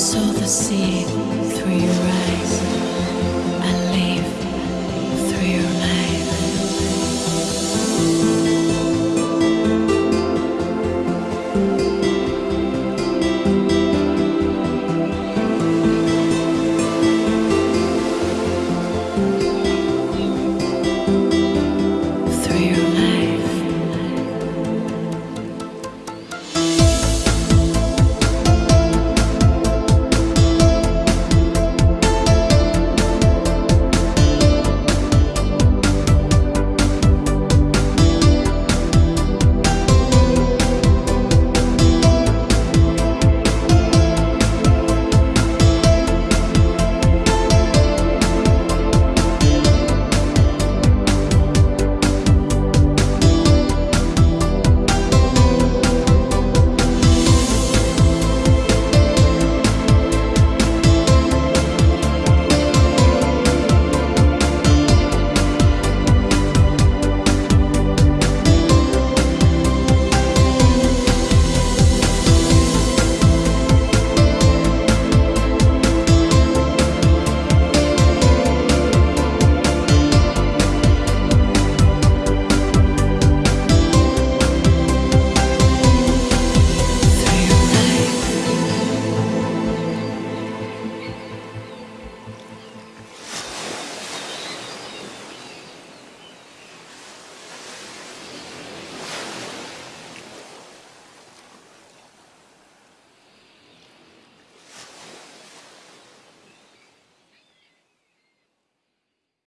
saw the sea through your eyes.